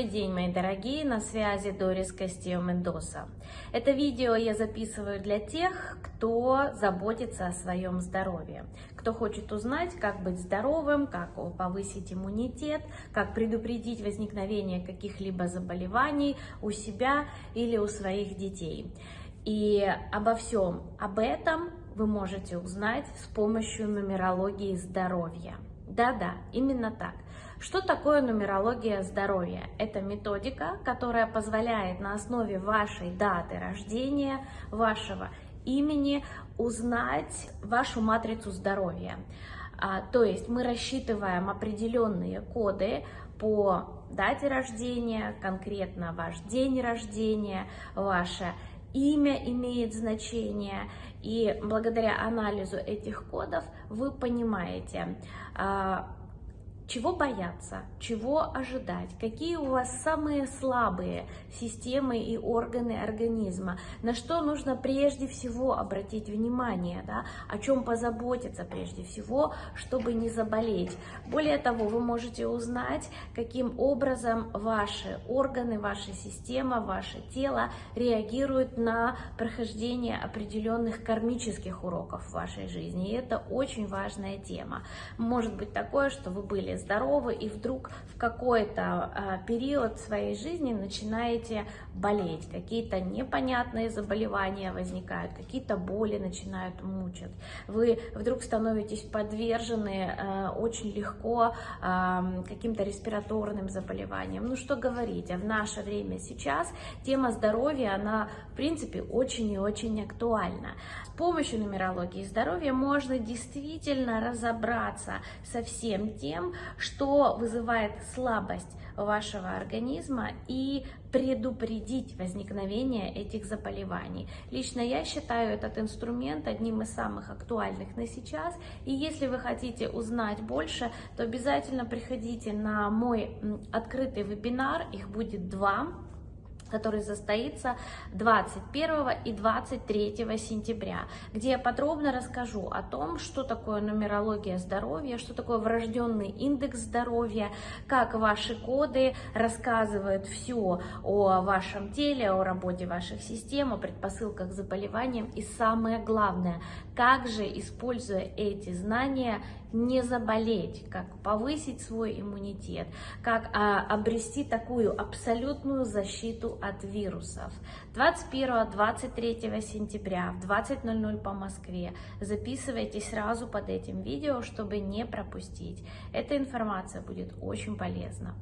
Добрый день, мои дорогие, на связи Дорис Кастио Мендоса. Это видео я записываю для тех, кто заботится о своем здоровье, кто хочет узнать, как быть здоровым, как повысить иммунитет, как предупредить возникновение каких-либо заболеваний у себя или у своих детей. И обо всем об этом вы можете узнать с помощью нумерологии здоровья. Да-да, именно так. Что такое нумерология здоровья? Это методика, которая позволяет на основе вашей даты рождения, вашего имени узнать вашу матрицу здоровья. А, то есть мы рассчитываем определенные коды по дате рождения, конкретно ваш день рождения, ваше имя имеет значение, и благодаря анализу этих кодов вы понимаете, а, чего бояться, чего ожидать, какие у вас самые слабые системы и органы организма, на что нужно прежде всего обратить внимание, да, о чем позаботиться прежде всего, чтобы не заболеть. Более того, вы можете узнать, каким образом ваши органы, ваша система, ваше тело реагируют на прохождение определенных кармических уроков в вашей жизни. И это очень важная тема. Может быть такое, что вы были здоровы, и вдруг в какой-то а, период своей жизни начинаете болеть, какие-то непонятные заболевания возникают, какие-то боли начинают мучить, вы вдруг становитесь подвержены а, очень легко а, каким-то респираторным заболеваниям. Ну что говорить, а в наше время сейчас тема здоровья, она в принципе очень и очень актуальна. С помощью нумерологии здоровья можно действительно разобраться со всем тем, что вызывает слабость вашего организма и предупредить возникновение этих заболеваний. Лично я считаю этот инструмент одним из самых актуальных на сейчас. И если вы хотите узнать больше, то обязательно приходите на мой открытый вебинар, их будет два который состоится 21 и 23 сентября, где я подробно расскажу о том, что такое нумерология здоровья, что такое врожденный индекс здоровья, как ваши коды рассказывают все о вашем теле, о работе ваших систем, о предпосылках к заболеваниям. И самое главное, как же, используя эти знания, не заболеть, как повысить свой иммунитет, как а, обрести такую абсолютную защиту от вирусов. 21-23 сентября в 20.00 по Москве записывайтесь сразу под этим видео, чтобы не пропустить. Эта информация будет очень полезна.